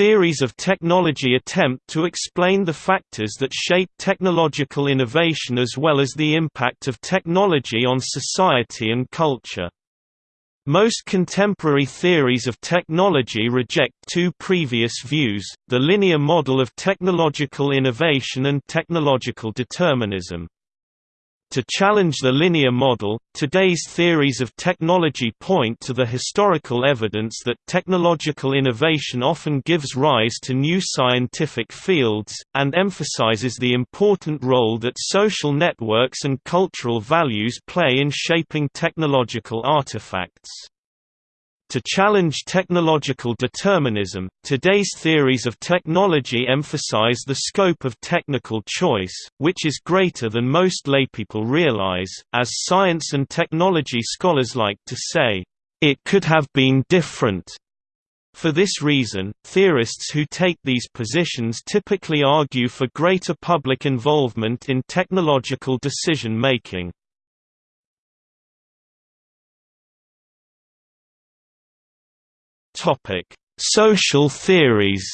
theories of technology attempt to explain the factors that shape technological innovation as well as the impact of technology on society and culture. Most contemporary theories of technology reject two previous views, the linear model of technological innovation and technological determinism. To challenge the linear model, today's theories of technology point to the historical evidence that technological innovation often gives rise to new scientific fields, and emphasizes the important role that social networks and cultural values play in shaping technological artifacts. To challenge technological determinism, today's theories of technology emphasize the scope of technical choice, which is greater than most laypeople realize. As science and technology scholars like to say, it could have been different. For this reason, theorists who take these positions typically argue for greater public involvement in technological decision-making. Topic: Social theories.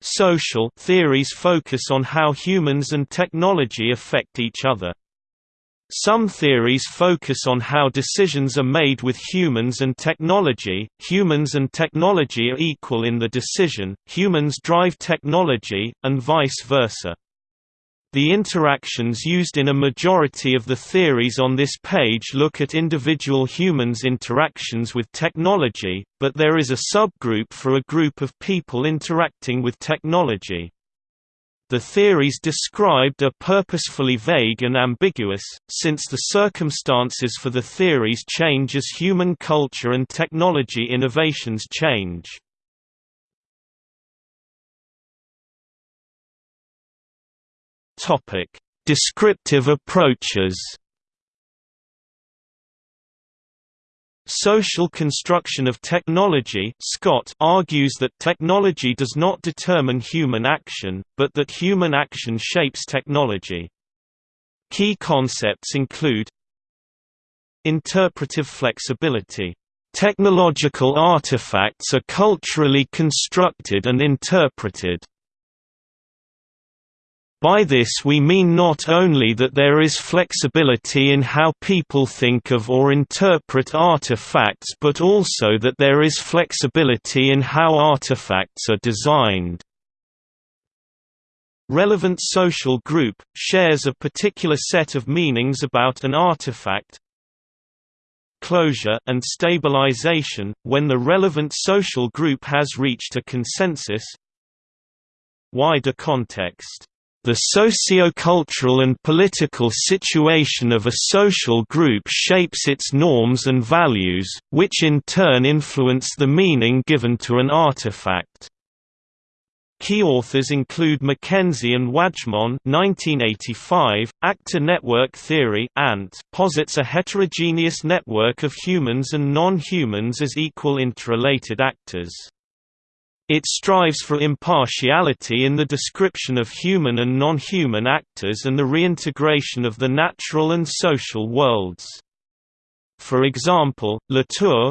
Social theories focus on how humans and technology affect each other. Some theories focus on how decisions are made with humans and technology. Humans and technology are equal in the decision, humans drive technology, and vice versa. The interactions used in a majority of the theories on this page look at individual humans' interactions with technology, but there is a subgroup for a group of people interacting with technology. The theories described are purposefully vague and ambiguous, since the circumstances for the theories change as human culture and technology innovations change. Topic: Descriptive approaches. Social construction of technology SCOT argues that technology does not determine human action, but that human action shapes technology. Key concepts include Interpretive flexibility. Technological artifacts are culturally constructed and interpreted. By this we mean not only that there is flexibility in how people think of or interpret artifacts but also that there is flexibility in how artifacts are designed. Relevant social group, shares a particular set of meanings about an artifact, closure and stabilization, when the relevant social group has reached a consensus. Wider context the socio-cultural and political situation of a social group shapes its norms and values, which in turn influence the meaning given to an artifact. Key authors include Mackenzie and Wajcman 1985, Actor Network Theory ANT posits a heterogeneous network of humans and non-humans as equal interrelated actors. It strives for impartiality in the description of human and non-human actors and the reintegration of the natural and social worlds. For example, Latour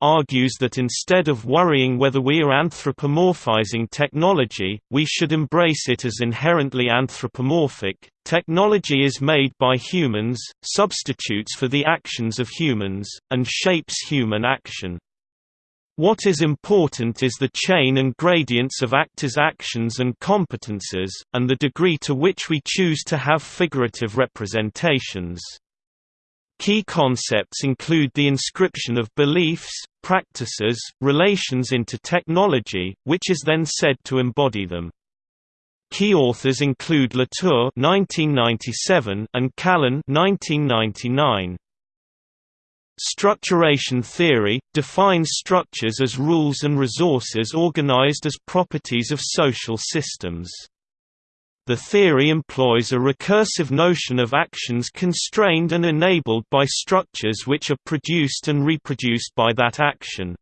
argues that instead of worrying whether we are anthropomorphizing technology, we should embrace it as inherently anthropomorphic. Technology is made by humans, substitutes for the actions of humans, and shapes human action. What is important is the chain and gradients of actors' actions and competences, and the degree to which we choose to have figurative representations. Key concepts include the inscription of beliefs, practices, relations into technology, which is then said to embody them. Key authors include Latour (1997) and Callon (1999). Structuration theory, defines structures as rules and resources organized as properties of social systems. The theory employs a recursive notion of actions constrained and enabled by structures which are produced and reproduced by that action.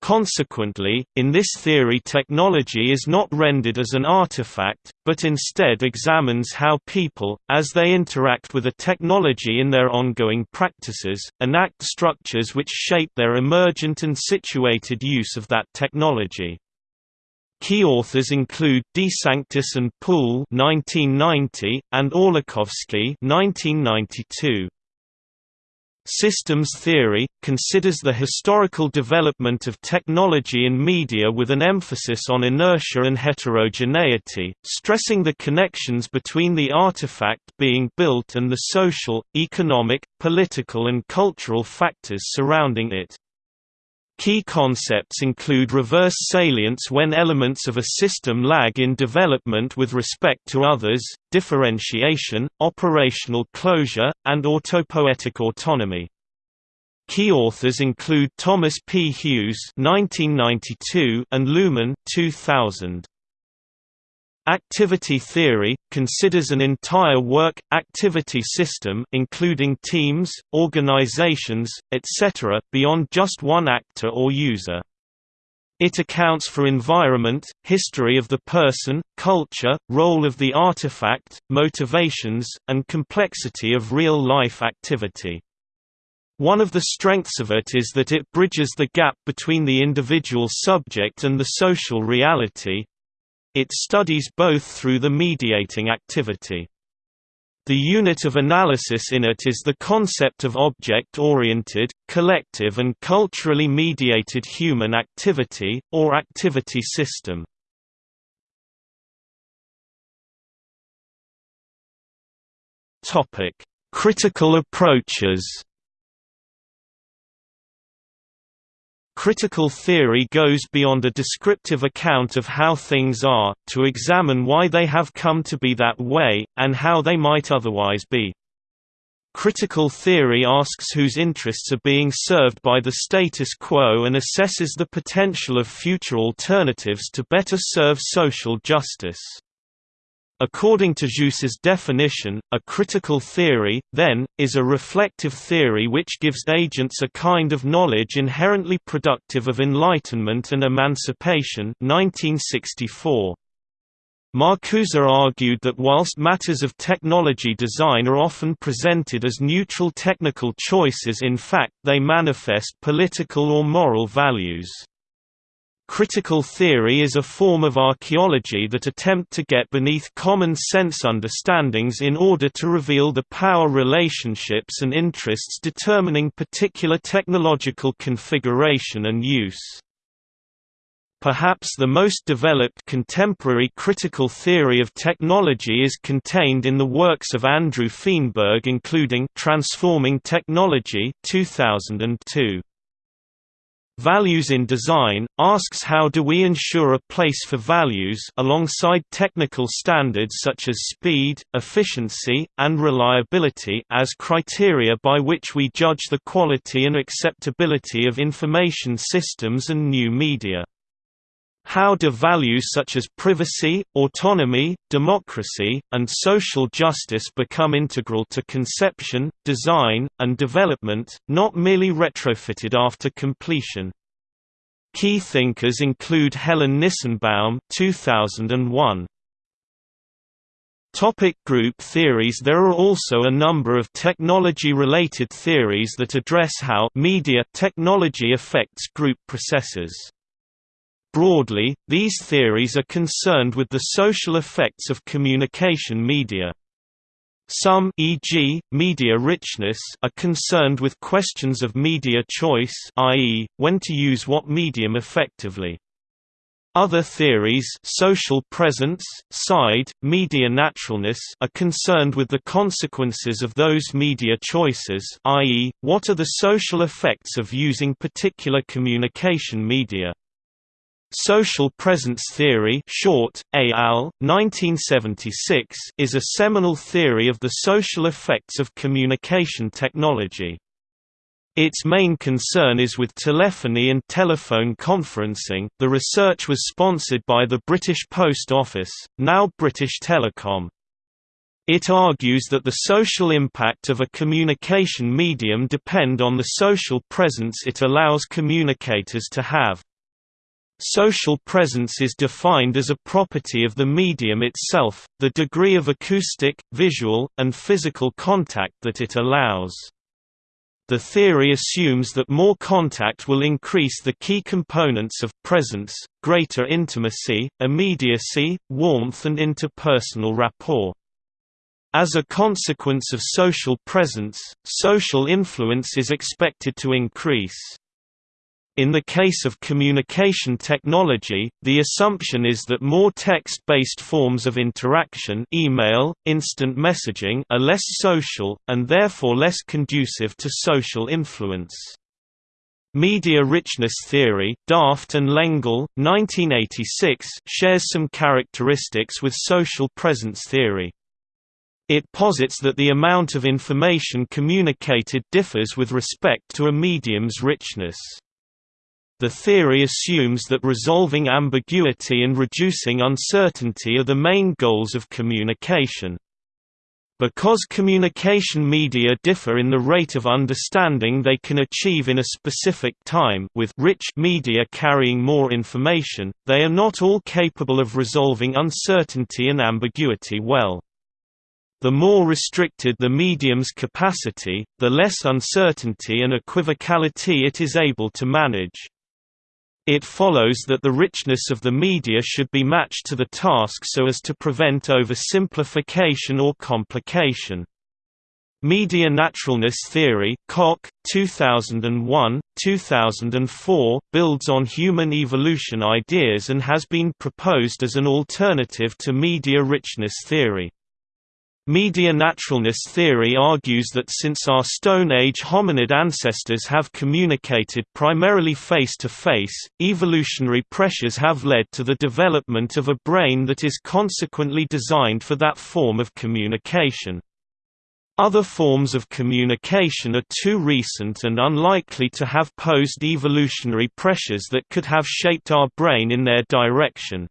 Consequently, in this theory technology is not rendered as an artifact, but instead examines how people, as they interact with a technology in their ongoing practices, enact structures which shape their emergent and situated use of that technology. Key authors include DeSanctis and Poole (1990) and Orlikowski (1992). Systems theory, considers the historical development of technology and media with an emphasis on inertia and heterogeneity, stressing the connections between the artifact being built and the social, economic, political and cultural factors surrounding it. Key concepts include reverse salience when elements of a system lag in development with respect to others, differentiation, operational closure, and autopoietic autonomy. Key authors include Thomas P. Hughes (1992) and Luhmann (2000). Activity theory, considers an entire work-activity system including teams, organizations, etc., beyond just one actor or user. It accounts for environment, history of the person, culture, role of the artifact, motivations, and complexity of real-life activity. One of the strengths of it is that it bridges the gap between the individual subject and the social reality, it studies both through the mediating activity. The unit of analysis in it is the concept of object-oriented, collective and culturally mediated human activity, or activity system. Critical approaches Critical theory goes beyond a descriptive account of how things are, to examine why they have come to be that way, and how they might otherwise be. Critical theory asks whose interests are being served by the status quo and assesses the potential of future alternatives to better serve social justice. According to Geuss's definition, a critical theory, then, is a reflective theory which gives agents a kind of knowledge inherently productive of enlightenment and emancipation 1964. Marcuse argued that whilst matters of technology design are often presented as neutral technical choices in fact they manifest political or moral values. Critical theory is a form of archaeology that attempt to get beneath common sense understandings in order to reveal the power relationships and interests determining particular technological configuration and use. Perhaps the most developed contemporary critical theory of technology is contained in the works of Andrew Feenberg including Transforming Technology 2002. Values in Design, asks how do we ensure a place for values alongside technical standards such as speed, efficiency, and reliability as criteria by which we judge the quality and acceptability of information systems and new media. How do values such as privacy, autonomy, democracy, and social justice become integral to conception, design, and development, not merely retrofitted after completion? Key thinkers include Helen Nissenbaum 2001. Topic group theories There are also a number of technology-related theories that address how media technology affects group processes. Broadly, these theories are concerned with the social effects of communication media. Some e.g., media richness are concerned with questions of media choice i.e., when to use what medium effectively. Other theories social presence, SIDE, media naturalness are concerned with the consequences of those media choices i.e., what are the social effects of using particular communication media. Social presence theory short, al. 1976 is a seminal theory of the social effects of communication technology. Its main concern is with telephony and telephone conferencing. The research was sponsored by the British Post Office, now British Telecom. It argues that the social impact of a communication medium depend on the social presence it allows communicators to have. Social presence is defined as a property of the medium itself, the degree of acoustic, visual, and physical contact that it allows. The theory assumes that more contact will increase the key components of presence, greater intimacy, immediacy, warmth and interpersonal rapport. As a consequence of social presence, social influence is expected to increase. In the case of communication technology, the assumption is that more text-based forms of interaction email, instant messaging are less social, and therefore less conducive to social influence. Media richness theory Daft and Lengel, 1986, shares some characteristics with social presence theory. It posits that the amount of information communicated differs with respect to a medium's richness. The theory assumes that resolving ambiguity and reducing uncertainty are the main goals of communication. Because communication media differ in the rate of understanding they can achieve in a specific time with rich media carrying more information, they are not all capable of resolving uncertainty and ambiguity well. The more restricted the medium's capacity, the less uncertainty and equivocality it is able to manage. It follows that the richness of the media should be matched to the task so as to prevent oversimplification or complication. Media naturalness theory Kock, 2001, 2004, builds on human evolution ideas and has been proposed as an alternative to media richness theory. Media naturalness theory argues that since our Stone Age hominid ancestors have communicated primarily face-to-face, -face, evolutionary pressures have led to the development of a brain that is consequently designed for that form of communication. Other forms of communication are too recent and unlikely to have posed evolutionary pressures that could have shaped our brain in their direction.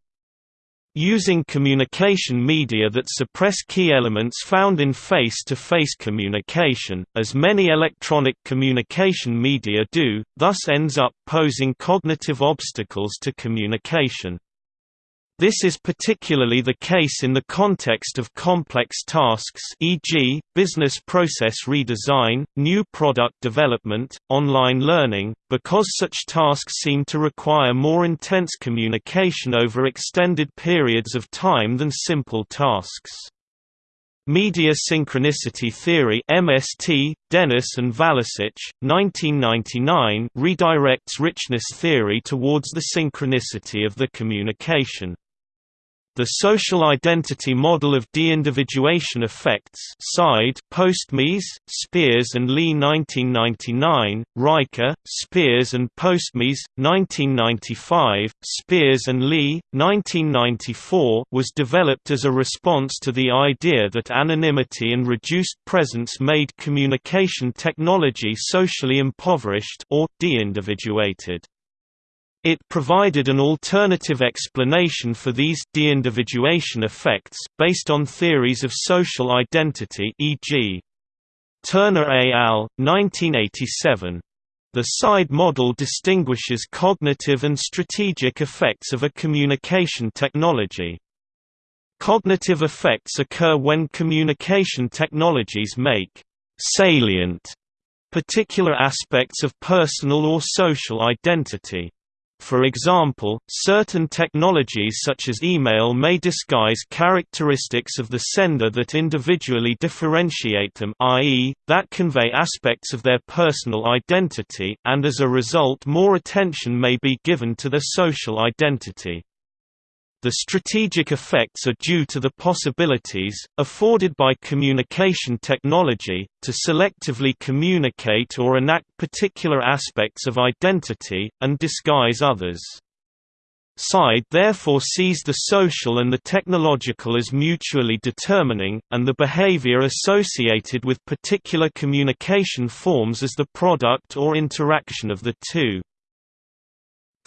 Using communication media that suppress key elements found in face-to-face -face communication, as many electronic communication media do, thus ends up posing cognitive obstacles to communication. This is particularly the case in the context of complex tasks e.g., business process redesign, new product development, online learning, because such tasks seem to require more intense communication over extended periods of time than simple tasks. Media Synchronicity Theory MST, Dennis and Valacich, 1999 redirects richness theory towards the synchronicity of the communication. The social identity model of de-individuation effects SIDE Postmes, Spears and Lee 1999, Reicher, Spears and Postmes, 1995, Spears and Lee, 1994 was developed as a response to the idea that anonymity and reduced presence made communication technology socially impoverished or de-individuated. It provided an alternative explanation for these de-individuation effects, based on theories of social identity e.g. Turner et al., 1987. The SIDE model distinguishes cognitive and strategic effects of a communication technology. Cognitive effects occur when communication technologies make salient particular aspects of personal or social identity. For example, certain technologies such as email may disguise characteristics of the sender that individually differentiate them i.e., that convey aspects of their personal identity and as a result more attention may be given to their social identity. The strategic effects are due to the possibilities, afforded by communication technology, to selectively communicate or enact particular aspects of identity, and disguise others. SIDE therefore sees the social and the technological as mutually determining, and the behavior associated with particular communication forms as the product or interaction of the two.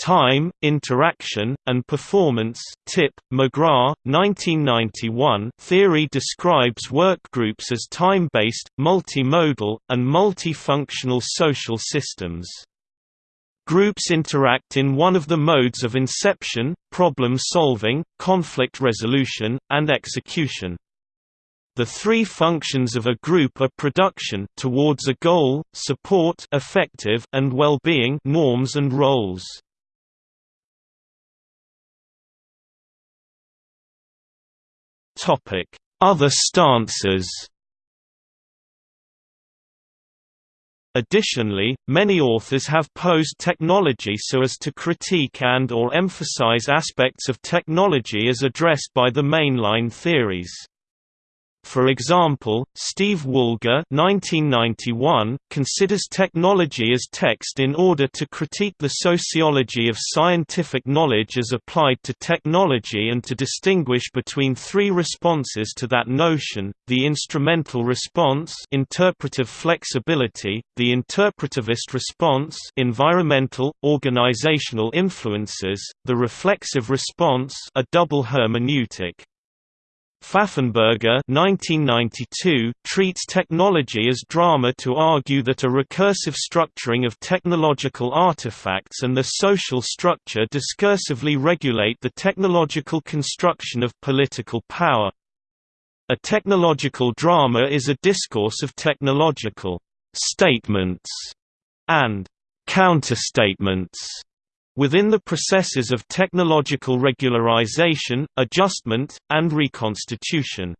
Time, Interaction, and Performance Tip, McGrath, 1991 theory describes workgroups as time-based, multimodal, and multifunctional social systems. Groups interact in one of the modes of inception, problem solving, conflict resolution, and execution. The three functions of a group are production towards a goal, support effective, and well-being norms and roles. Other stances Additionally, many authors have posed technology so as to critique and or emphasize aspects of technology as addressed by the mainline theories. For example, Steve Woolgar (1991) considers technology as text in order to critique the sociology of scientific knowledge as applied to technology and to distinguish between three responses to that notion: the instrumental response, interpretive flexibility; the interpretivist response, environmental, organizational influences; the reflexive response, a double hermeneutic. Pfaffenberger 1992 treats technology as drama to argue that a recursive structuring of technological artifacts and their social structure discursively regulate the technological construction of political power. A technological drama is a discourse of technological statements and counterstatements within the processes of technological regularization, adjustment, and reconstitution.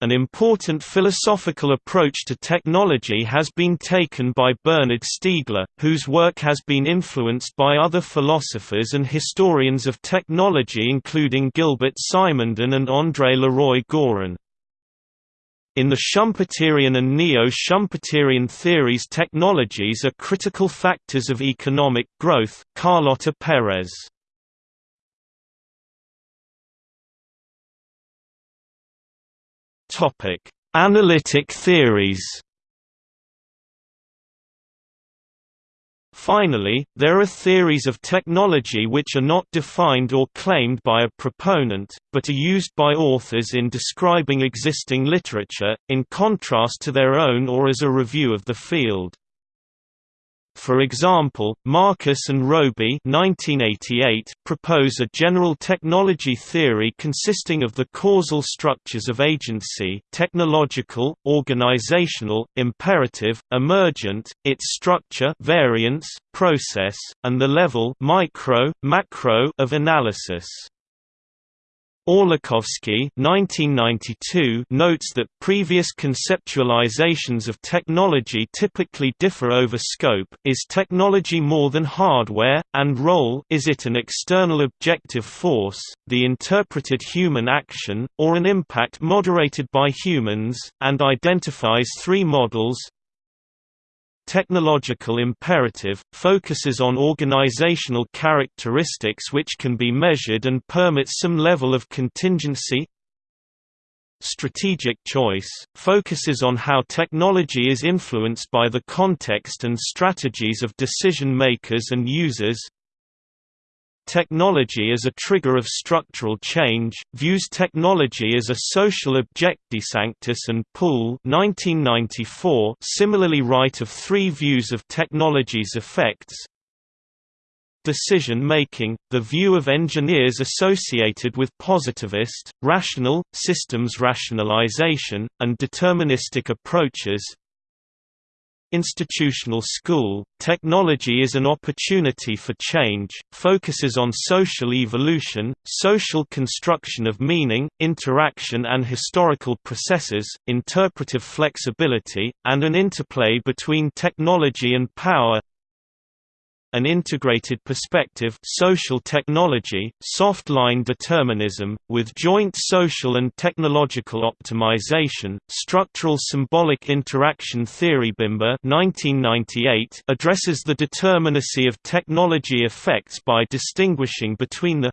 An important philosophical approach to technology has been taken by Bernard Stiegler, whose work has been influenced by other philosophers and historians of technology including Gilbert Simondon and André Leroi-Gourhan. In the Schumpeterian and neo-Schumpeterian theories technologies are critical factors of economic growth Carlota Perez. Analytic theories Finally, there are theories of technology which are not defined or claimed by a proponent, but are used by authors in describing existing literature, in contrast to their own or as a review of the field. For example, Markus and Robey 1988 propose a general technology theory consisting of the causal structures of agency technological, organizational, imperative, emergent, its structure variance, process, and the level micro, macro of analysis. Orlikowski notes that previous conceptualizations of technology typically differ over scope is technology more than hardware, and role is it an external objective force, the interpreted human action, or an impact moderated by humans, and identifies three models, Technological imperative, focuses on organizational characteristics which can be measured and permits some level of contingency. Strategic choice, focuses on how technology is influenced by the context and strategies of decision-makers and users Technology as a trigger of structural change, views technology as a social object. DeSanctis and 1994 similarly write of three views of technology's effects. Decision-making, the view of engineers associated with positivist, rational, systems rationalization, and deterministic approaches Institutional School, Technology is an opportunity for change, focuses on social evolution, social construction of meaning, interaction and historical processes, interpretive flexibility, and an interplay between technology and power an integrated perspective social technology, soft-line determinism, with joint social and technological optimization, structural symbolic interaction theory Bimber 1998 addresses the determinacy of technology effects by distinguishing between the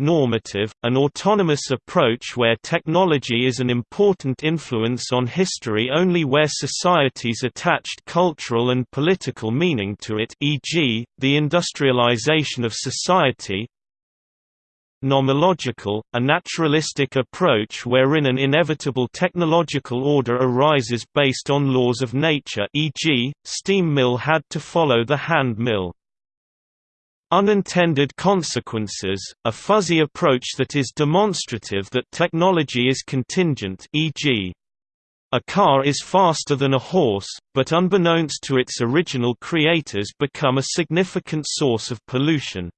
normative, an autonomous approach where technology is an important influence on history only where societies attached cultural and political meaning to it e.g., the industrialization of society nomological, a naturalistic approach wherein an inevitable technological order arises based on laws of nature e.g., steam mill had to follow the hand mill. Unintended consequences, a fuzzy approach that is demonstrative that technology is contingent e.g. A car is faster than a horse, but unbeknownst to its original creators become a significant source of pollution.